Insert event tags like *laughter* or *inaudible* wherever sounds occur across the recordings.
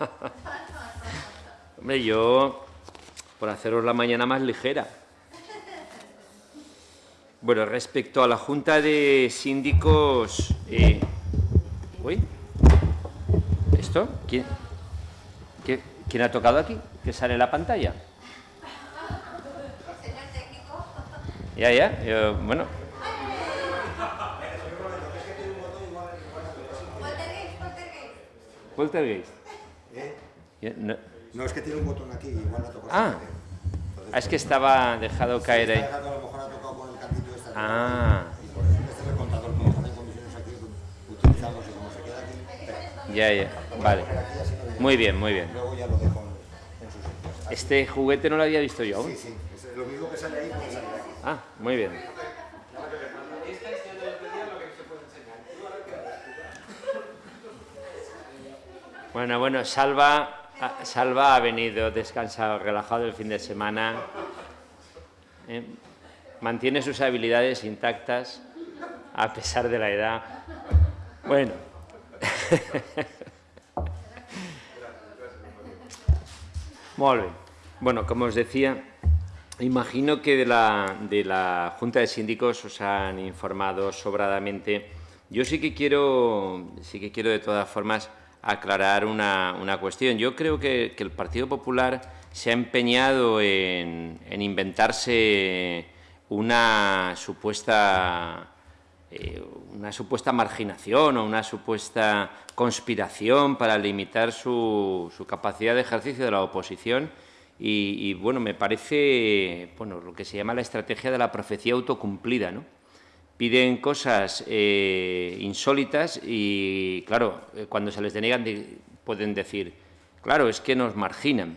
*laughs* Hombre, yo, por haceros la mañana más ligera. Bueno, respecto a la Junta de Síndicos... Eh, ¿Uy? ¿Esto? ¿Quién, ¿Quién ha tocado aquí? ¿Que sale la pantalla? Señor técnico. Ya, ya. bueno, Poltergeist. No. no. es que tiene un botón aquí, igual la tocó. Ah, ah es que estaba dejado caer ahí. a lo mejor ha tocado con el cantito este. Ah. Y por eso este es el contador que en condiciones aquí utilizamos y como se queda aquí. Ya, ya, vale. Muy bien, muy bien. Luego ya lo dejo en sus sitios. Este juguete no lo había visto yo aún. Sí, sí, es lo mismo que sale ahí, puede salir aquí. Ah, muy bien. Bueno, bueno, Salva, Salva ha venido descansado, relajado el fin de semana. ¿eh? Mantiene sus habilidades intactas a pesar de la edad. Bueno. *laughs* Muy bien. Bueno, como os decía, imagino que de la, de la Junta de Síndicos os han informado sobradamente. Yo sí que quiero, sí que quiero de todas formas aclarar una, una cuestión. Yo creo que, el Partido Popular se ha empeñado en, inventarse una supuesta, eh, una supuesta marginación o una supuesta conspiración para limitar su, su capacidad de ejercicio de la oposición y, y, bueno, me parece bueno, lo que se llama la estrategia de la profecía autocumplida, ¿no? Piden cosas eh, insólitas y, claro, eh, cuando se les denegan pueden decir, claro, es que nos marginan,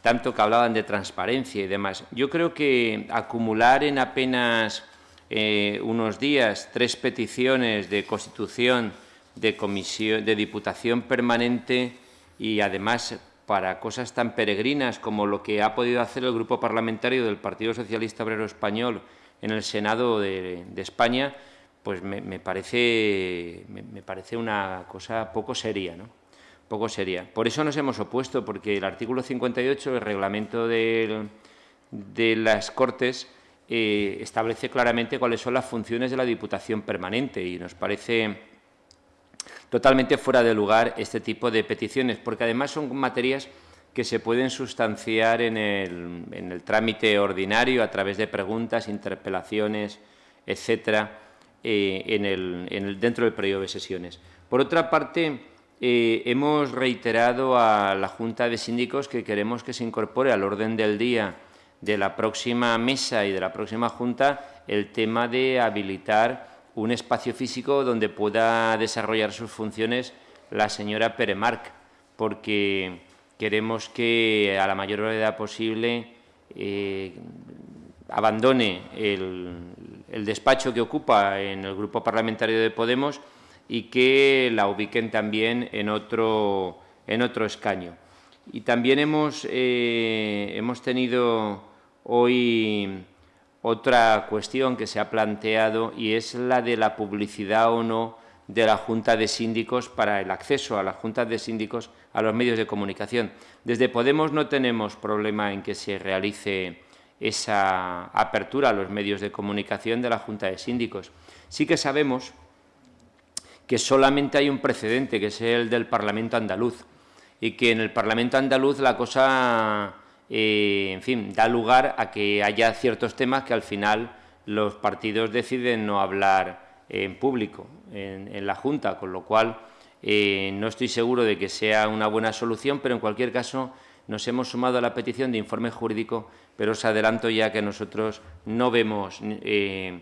tanto que hablaban de transparencia y demás. Yo creo que acumular en apenas eh, unos días tres peticiones de constitución de, comisión, de diputación permanente y además para cosas tan peregrinas como lo que ha podido hacer el Grupo Parlamentario del Partido Socialista Obrero Español en el Senado de, España, pues me, parece, me, parece una cosa poco seria, ¿no? Poco seria. Por eso nos hemos opuesto, porque el artículo 58 del reglamento de, las Cortes eh, establece claramente cuáles son las funciones de la Diputación permanente y nos parece totalmente fuera de lugar este tipo de peticiones, porque además son materias que se pueden sustanciar en el, trámite ordinario a través de preguntas, interpelaciones, etcétera, eh, dentro del periodo de sesiones. Por otra parte, eh, hemos reiterado a la Junta de Síndicos que queremos que se incorpore al orden del día de la próxima mesa y de la próxima Junta el tema de habilitar un espacio físico donde pueda desarrollar sus funciones la señora Peremarc, porque Queremos que a la mayor brevedad posible eh, abandone el, despacho que ocupa en el Grupo Parlamentario de Podemos y que la ubiquen también en otro, en otro escaño. Y también hemos, eh, hemos tenido hoy otra cuestión que se ha planteado y es la de la publicidad o no de la Junta de Síndicos para el acceso a las juntas de síndicos a los medios de comunicación. Desde Podemos no tenemos problema en que se realice esa apertura a los medios de comunicación de la Junta de Síndicos. Sí que sabemos que solamente hay un precedente, que es el del Parlamento andaluz, y que en el Parlamento andaluz la cosa, eh, en fin, da lugar a que haya ciertos temas que al final los partidos deciden no hablar en público, en, la Junta, con lo cual eh, no estoy seguro de que sea una buena solución, pero en cualquier caso nos hemos sumado a la petición de informe jurídico, pero os adelanto ya que nosotros no vemos, eh,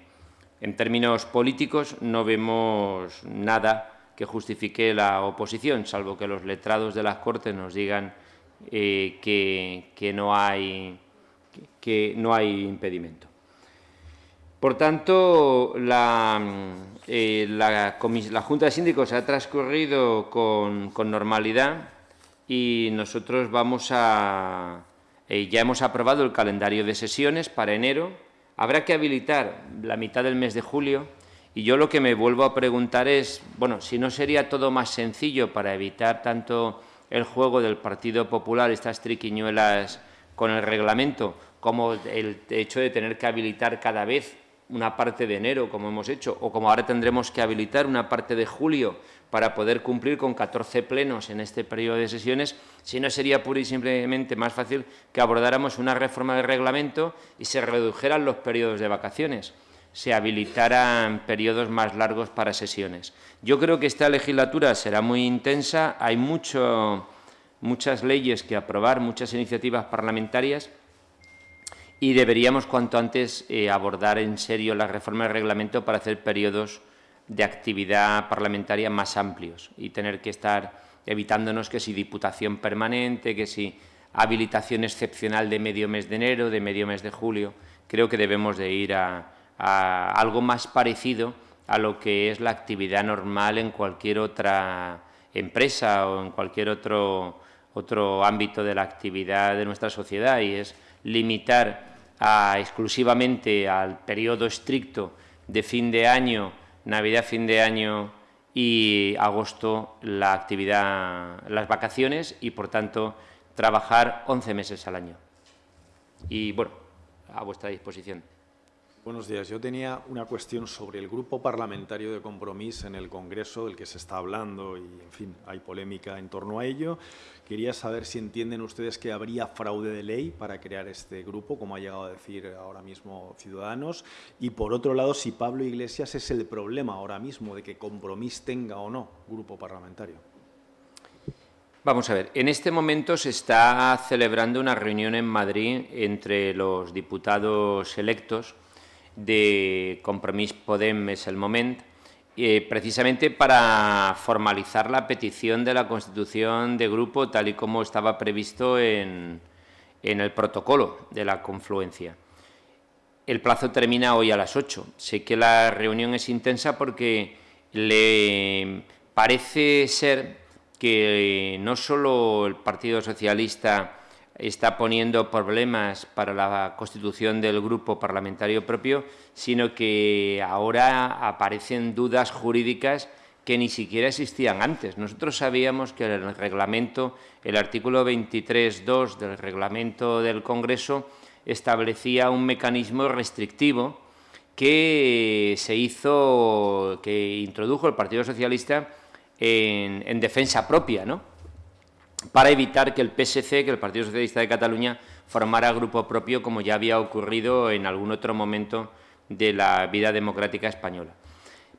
en términos políticos, no vemos nada que justifique la oposición, salvo que los letrados de las Cortes nos digan eh, que, no hay, que no hay impedimento. Por tanto, la, eh, la, Junta de Síndicos ha transcurrido con, normalidad y nosotros vamos a... Eh, ya hemos aprobado el calendario de sesiones para enero. Habrá que habilitar la mitad del mes de julio y yo lo que me vuelvo a preguntar es, bueno, si no sería todo más sencillo para evitar tanto el juego del Partido Popular, estas triquiñuelas con el reglamento, como el hecho de tener que habilitar cada vez una parte de enero, como hemos hecho, o como ahora tendremos que habilitar una parte de julio para poder cumplir con 14 plenos en este periodo de sesiones, si no sería pura y simplemente más fácil que abordáramos una reforma del reglamento y se redujeran los periodos de vacaciones, se habilitaran periodos más largos para sesiones. Yo creo que esta legislatura será muy intensa, hay mucho, muchas leyes que aprobar, muchas iniciativas parlamentarias, y deberíamos cuanto antes eh, abordar en serio la reforma del reglamento para hacer periodos de actividad parlamentaria más amplios y tener que estar evitándonos que si diputación permanente, que si habilitación excepcional de medio mes de enero, de medio mes de julio. Creo que debemos de ir a, a algo más parecido a lo que es la actividad normal en cualquier otra empresa o en cualquier otro, otro ámbito de la actividad de nuestra sociedad y es limitar exclusivamente al periodo estricto de fin de año, Navidad, fin de año y agosto la actividad, las vacaciones y, por tanto, trabajar 11 meses al año. Y, bueno, a vuestra disposición. Buenos días. Yo tenía una cuestión sobre el grupo parlamentario de compromiso en el Congreso del que se está hablando y, en fin, hay polémica en torno a ello. Quería saber si entienden ustedes que habría fraude de ley para crear este grupo, como ha llegado a decir ahora mismo Ciudadanos. Y, por otro lado, si Pablo Iglesias es el problema ahora mismo de que Compromís tenga o no grupo parlamentario. Vamos a ver, en este momento se está celebrando una reunión en Madrid entre los diputados electos de Compromís Podem es el moment, eh, precisamente para formalizar la petición de la constitución de grupo tal y como estaba previsto en, en el protocolo de la confluencia. El plazo termina hoy a las 8. Sé que la reunión es intensa porque le parece ser que no solo el Partido Socialista está poniendo problemas para la constitución del grupo parlamentario propio, sino que ahora aparecen dudas jurídicas que ni siquiera existían antes. Nosotros sabíamos que el reglamento, el artículo 23.2 del reglamento del Congreso establecía un mecanismo restrictivo que se hizo, que introdujo el Partido Socialista en, en defensa propia, ¿no? Para evitar que el PSC, que el Partido Socialista de Cataluña, formara grupo propio como ya había ocurrido en algún otro momento de la vida democrática española.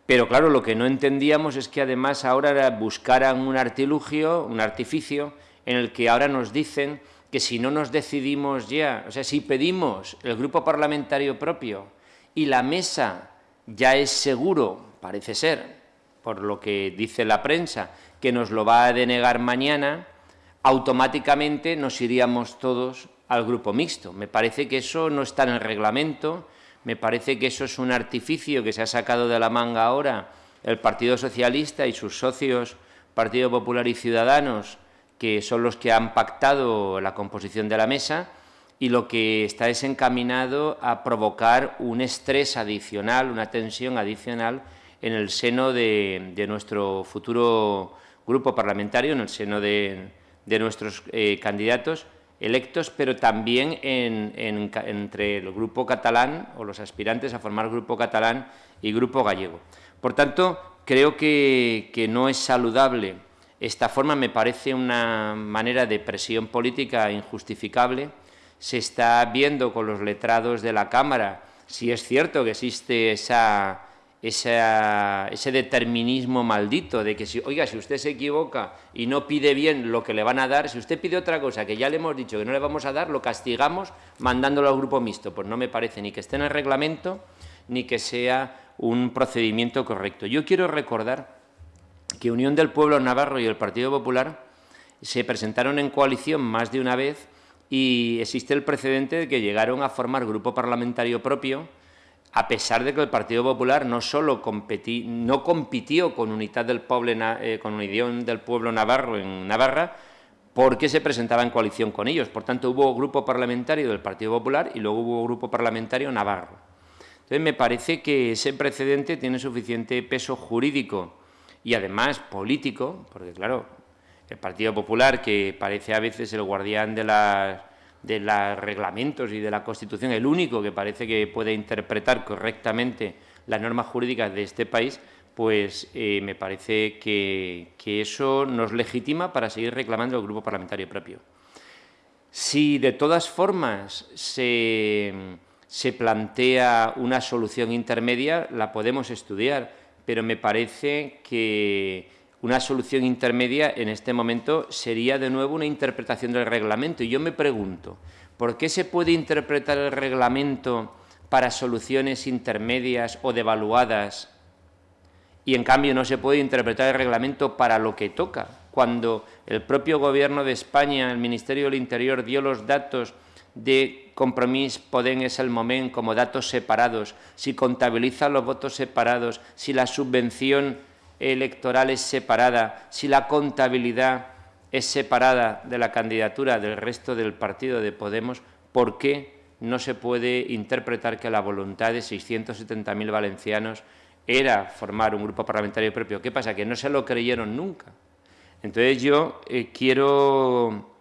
Pero claro, lo que no entendíamos es que además ahora buscaran un artilugio, un artificio, en el que ahora nos dicen que si no nos decidimos ya, o sea, si pedimos el grupo parlamentario propio y la mesa ya es seguro, parece ser, por lo que dice la prensa, que nos lo va a denegar mañana, automáticamente nos iríamos todos al grupo mixto. Me parece que eso no está en el reglamento, me parece que eso es un artificio que se ha sacado de la manga ahora el Partido Socialista y sus socios, Partido Popular y Ciudadanos, que son los que han pactado la composición de la mesa, y lo que está es encaminado a provocar un estrés adicional, una tensión adicional en el seno de, de nuestro futuro grupo parlamentario, en el seno de, de nuestros eh, candidatos electos, pero también entre el grupo catalán o los aspirantes a formar grupo catalán y grupo gallego. Por tanto, creo que no es saludable esta forma, me parece una manera de presión política injustificable. Se está viendo con los letrados de la Cámara si es cierto que existe esa ese determinismo maldito de que, si, oiga, si usted se equivoca y no pide bien lo que le van a dar, si usted pide otra cosa que ya le hemos dicho que no le vamos a dar, lo castigamos mandándolo al grupo mixto. Pues no me parece ni que esté en el reglamento ni que sea un procedimiento correcto. Yo quiero recordar que Unión del Pueblo Navarro y el Partido Popular se presentaron en coalición más de una vez y existe el precedente de que llegaron a formar grupo parlamentario propio a pesar de que el Partido Popular no solo no compitió con Unidad del Pueblo, eh, con Unión del Pueblo Navarro en Navarra, porque se presentaba en coalición con ellos. Por tanto, hubo grupo parlamentario del Partido Popular y luego hubo grupo parlamentario navarro. Entonces, me parece que ese precedente tiene suficiente peso jurídico y además político, porque claro, el Partido Popular, que parece a veces el guardián de, de los reglamentos y de la Constitución, el único que parece que puede interpretar correctamente las normas jurídicas de este país, pues eh, me parece que, eso nos legitima para seguir reclamando el grupo parlamentario propio. Si de todas formas se, se plantea una solución intermedia, la podemos estudiar, pero me parece que una solución intermedia en este momento sería de nuevo una interpretación del reglamento. Y yo me pregunto, ¿por qué se puede interpretar el reglamento para soluciones intermedias o devaluadas y en cambio no se puede interpretar el reglamento para lo que toca? Cuando el propio Gobierno de España, el Ministerio del Interior, dio los datos de Compromís Podem es el momento como datos separados, si contabiliza los votos separados, si la subvención electoral es separada, si la contabilidad es separada de la candidatura del resto del partido de Podemos, ¿por qué no se puede interpretar que la voluntad de 670.000 valencianos era formar un grupo parlamentario propio? ¿Qué pasa? Que no se lo creyeron nunca. Entonces yo eh, quiero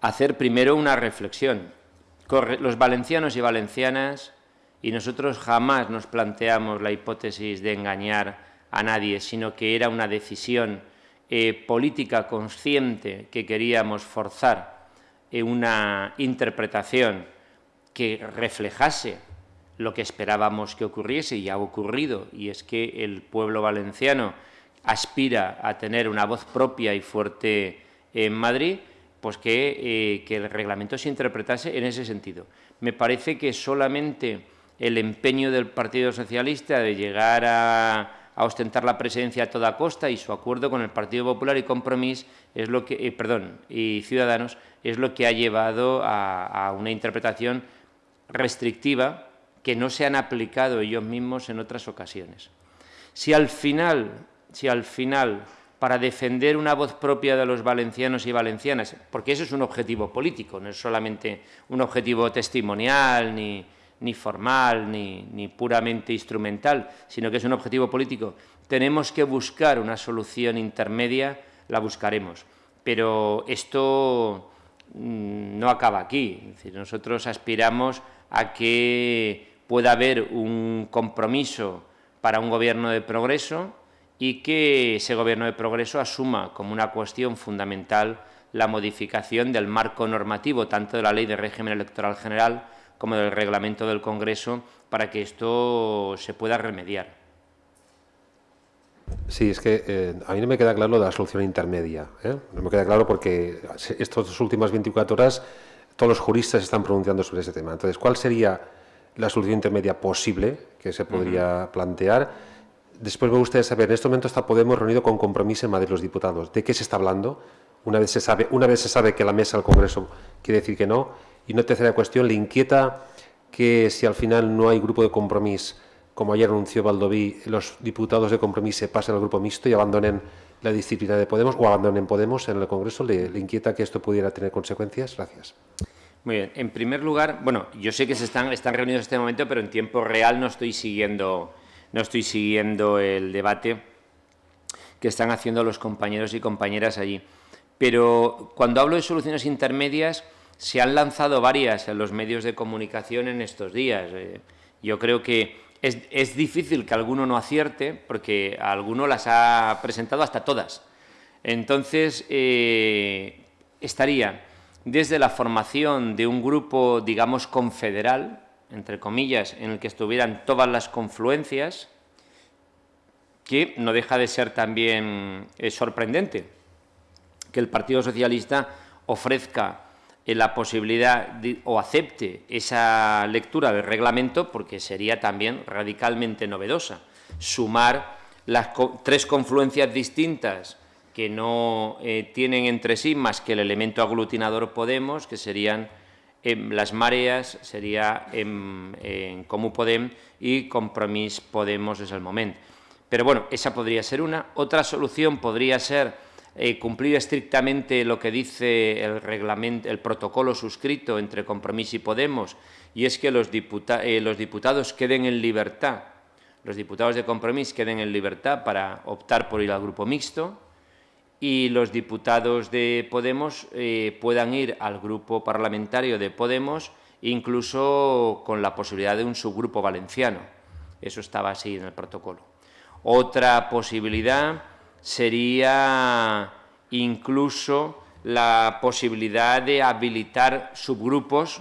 hacer primero una reflexión. Los valencianos y valencianas, y nosotros jamás nos planteamos la hipótesis de engañar a nadie, sino que era una decisión eh, política consciente que queríamos forzar en una interpretación que reflejase lo que esperábamos que ocurriese y ha ocurrido, y es que el pueblo valenciano aspira a tener una voz propia y fuerte en Madrid, pues que, eh, que el reglamento se interpretase en ese sentido. Me parece que solamente el empeño del Partido Socialista de llegar a a ostentar la presidencia a toda costa y su acuerdo con el Partido Popular y Compromís es lo que, eh, perdón, y Ciudadanos es lo que ha llevado a, una interpretación restrictiva que no se han aplicado ellos mismos en otras ocasiones. Si al final, si al final para defender una voz propia de los valencianos y valencianas, porque eso es un objetivo político, no es solamente un objetivo testimonial ni, ni formal, ni, puramente instrumental, sino que es un objetivo político. Tenemos que buscar una solución intermedia, la buscaremos. Pero esto mm, no acaba aquí. nosotros aspiramos a que pueda haber un compromiso para un gobierno de progreso y que ese gobierno de progreso asuma como una cuestión fundamental la modificación del marco normativo, tanto de la Ley de Régimen Electoral General como del reglamento del Congreso para que esto se pueda remediar. Sí, es que eh, a mí no me queda claro la solución intermedia. ¿eh? No me queda claro porque estas últimas 24 horas todos los juristas están pronunciando sobre ese tema. Entonces, ¿cuál sería la solución intermedia posible que se podría plantear? Después me gustaría saber, en este momento está Podemos reunido con compromiso en Madrid los diputados. ¿De qué se está hablando? Una vez se sabe, una vez se sabe que la mesa del Congreso quiere decir que no, y una tercera cuestión, ¿le inquieta que si al final no hay grupo de compromiso, como ayer anunció Valdoví, los diputados de compromiso se pasen al grupo mixto y abandonen la disciplina de Podemos o abandonen Podemos en el Congreso? ¿Le, inquieta que esto pudiera tener consecuencias? Gracias. Muy bien. En primer lugar, bueno, yo sé que se están, están reunidos en este momento, pero en tiempo real no estoy siguiendo, no estoy siguiendo el debate que están haciendo los compañeros y compañeras allí. Pero cuando hablo de soluciones intermedias, se han lanzado varias en los medios de comunicación en estos días. Eh, yo creo que es, difícil que alguno no acierte porque alguno las ha presentado hasta todas. Entonces, eh, estaría desde la formación de un grupo, digamos, confederal, entre comillas, en el que estuvieran todas las confluencias, que no deja de ser también eh, sorprendente que el Partido Socialista ofrezca la posibilidad o acepte esa lectura del reglamento porque sería también radicalmente novedosa. Sumar las tres confluencias distintas que no eh, tienen entre sí más que el elemento aglutinador Podemos, que serían em, las mareas, sería en, en Comú Podem y Compromís Podemos es el momento. Pero bueno, esa podría ser una. Otra solución podría ser eh, cumplir estrictamente lo que dice el, reglamento, el protocolo suscrito entre Compromís y Podemos, y es que los, eh, los diputados queden en libertad, los diputados de Compromís queden en libertad para optar por ir al grupo mixto, y los diputados de Podemos eh, puedan ir al grupo parlamentario de Podemos, incluso con la posibilidad de un subgrupo valenciano. Eso estaba así en el protocolo. Otra posibilidad sería incluso la posibilidad de habilitar subgrupos,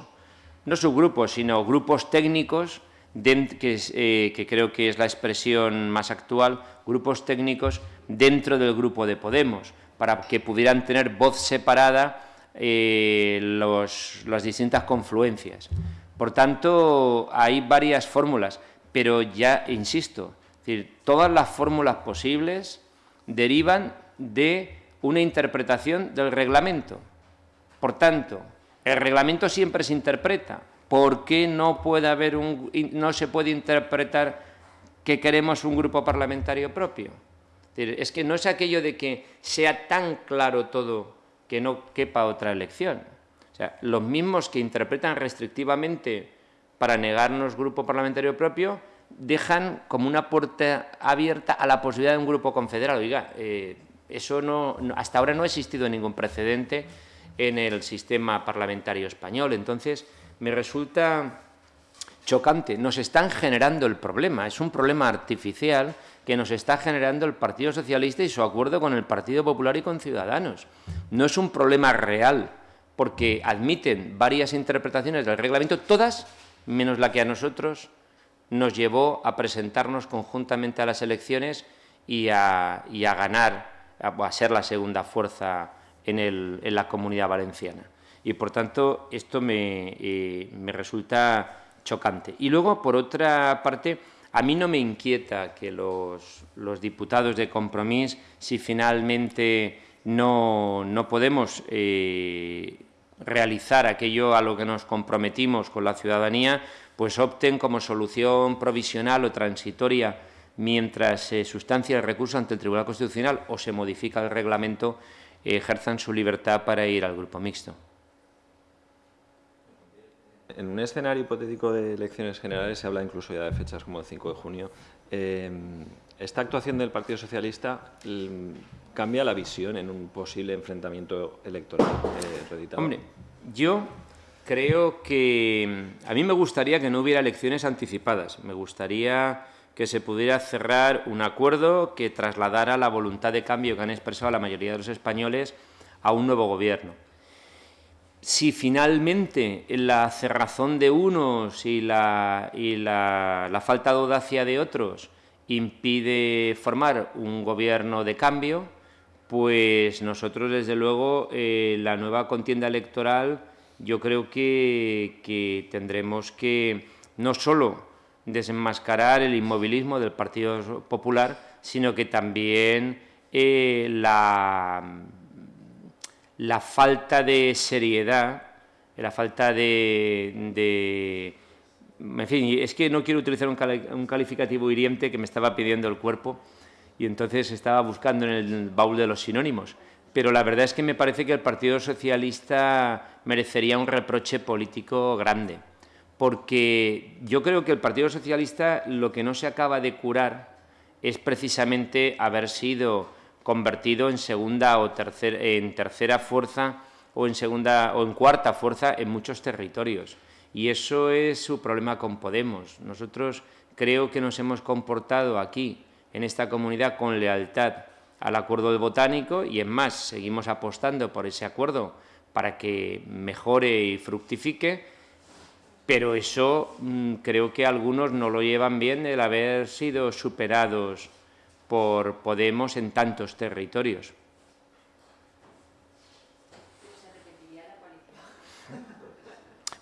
no subgrupos, sino grupos técnicos, que, que creo que es la expresión más actual, grupos técnicos dentro del grupo de Podemos, para que pudieran tener voz separada eh, las distintas confluencias. Por tanto, hay varias fórmulas, pero ya insisto, todas las fórmulas posibles derivan de una interpretación del reglamento. Por tanto, el reglamento siempre se interpreta. ¿Por qué no, puede haber un, no se puede interpretar que queremos un grupo parlamentario propio? Es que no es aquello de que sea tan claro todo que no quepa otra elección. O sea, los mismos que interpretan restrictivamente para negarnos grupo parlamentario propio dejan como una puerta abierta a la posibilidad de un grupo confederal. Oiga, eh, eso no, hasta ahora no ha existido ningún precedente en el sistema parlamentario español. Entonces, me resulta chocante. Nos están generando el problema. Es un problema artificial que nos está generando el Partido Socialista y su acuerdo con el Partido Popular y con Ciudadanos. No es un problema real, porque admiten varias interpretaciones del reglamento, todas menos la que a nosotros nos llevó a presentarnos conjuntamente a las elecciones y a, ganar, a, ser la segunda fuerza en, la comunidad valenciana. Y, por tanto, esto me, eh, me resulta chocante. Y luego, por otra parte, a mí no me inquieta que los, diputados de Compromís, si finalmente no, podemos eh, realizar aquello a lo que nos comprometimos con la ciudadanía, pues opten como solución provisional o transitoria mientras se sustancia el recurso ante el Tribunal Constitucional o se modifica el reglamento, ejerzan su libertad para ir al grupo mixto. En un escenario hipotético de elecciones generales se habla incluso ya de fechas como el 5 de junio. Em, ¿Esta actuación del Partido Socialista mm, cambia la visión en un posible enfrentamiento electoral eh, Hombre, yo creo que mm, a mí me gustaría que no hubiera elecciones anticipadas. Me gustaría que se pudiera cerrar un acuerdo que trasladara la voluntad de cambio que han expresado la mayoría de los españoles a un nuevo gobierno si finalmente la cerrazón de unos y la, falta de audacia de otros impide formar un gobierno de cambio, pues nosotros, desde luego, eh, la nueva contienda electoral, yo creo que, tendremos que no solo desenmascarar el inmovilismo del Partido Popular, sino que también eh, la falta de seriedad, la falta de, En fin, es que no quiero utilizar un, calificativo hiriente que me estaba pidiendo el cuerpo y entonces estaba buscando en el baúl de los sinónimos. Pero la verdad es que me parece que el Partido Socialista merecería un reproche político grande, porque yo creo que el Partido Socialista lo que no se acaba de curar es precisamente haber sido convertido en segunda o tercera, en tercera fuerza o en segunda o en cuarta fuerza en muchos territorios. Y eso es su problema con Podemos. Nosotros creo que nos hemos comportado aquí, en esta comunidad, con lealtad al acuerdo de botánico y, en más, seguimos apostando por ese acuerdo para que mejore y fructifique, pero eso mm, creo que algunos no lo llevan bien el haber sido superados por Podemos en tantos territorios.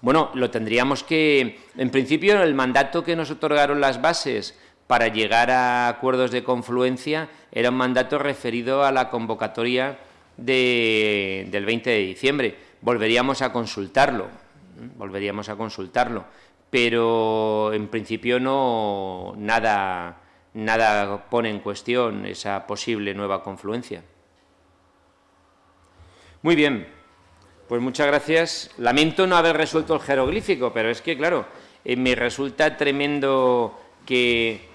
Bueno, lo tendríamos que... En principio, el mandato que nos otorgaron las bases para llegar a acuerdos de confluencia era un mandato referido a la convocatoria del 20 de diciembre. Volveríamos a consultarlo, volveríamos a consultarlo, pero en principio no nada nada pone en cuestión esa posible nueva confluencia. Muy bien, pues muchas gracias. Lamento no haber resuelto el jeroglífico, pero es que, claro, eh, me resulta tremendo que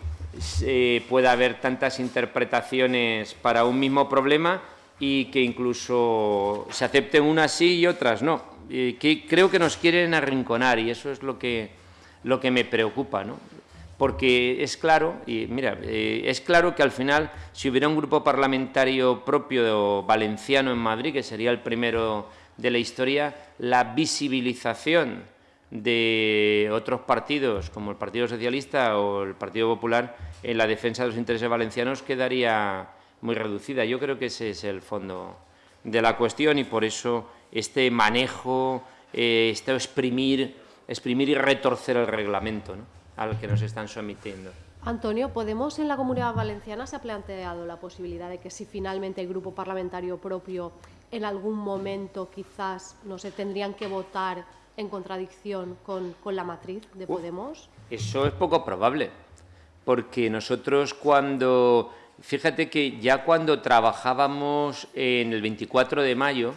pueda haber tantas interpretaciones para un mismo problema y que incluso se acepten unas sí y otras no. creo que nos quieren arrinconar y eso es lo que, lo que me preocupa, ¿no? porque es claro, y mira, eh, es claro que al final, si hubiera un grupo parlamentario propio valenciano en Madrid, que sería el primero de la historia, la visibilización de otros partidos, como el Partido Socialista o el Partido Popular, en la defensa de los intereses valencianos quedaría muy reducida. Yo creo que ese es el fondo de la cuestión y por eso este manejo, eh, este exprimir, exprimir y retorcer el reglamento al que nos están sometiendo. Antonio, ¿Podemos en la Comunidad Valenciana se ha planteado la posibilidad de que si finalmente el grupo parlamentario propio en algún momento quizás no se tendrían que votar en contradicción con, la matriz de Podemos? eso es poco probable, porque nosotros cuando, fíjate que ya cuando trabajábamos en el 24 de mayo,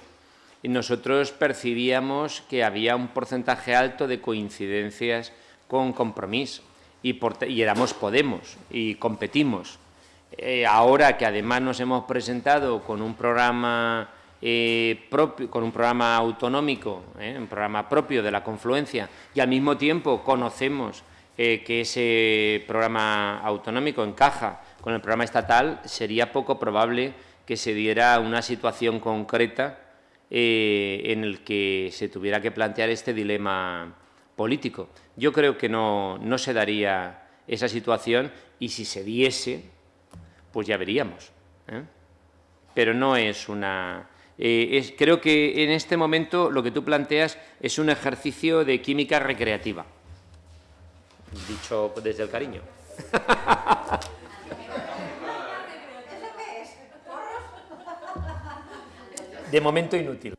nosotros percibíamos que había un porcentaje alto de coincidencias con compromiso y, y éramos Podemos y competimos. Eh, ahora que además nos hemos presentado con un programa eh, con un programa autonómico, eh, un programa propio de la confluencia, y al mismo tiempo conocemos eh, que ese programa autonómico encaja con el programa estatal, sería poco probable que se diera una situación concreta en el que se tuviera que plantear este dilema político. Yo creo que no, no se daría esa situación y si se diese, pues ya veríamos. Pero no es una eh, creo que en este momento lo que tú planteas es un ejercicio de química recreativa. Dicho desde el cariño. *laughs* De momento inútil.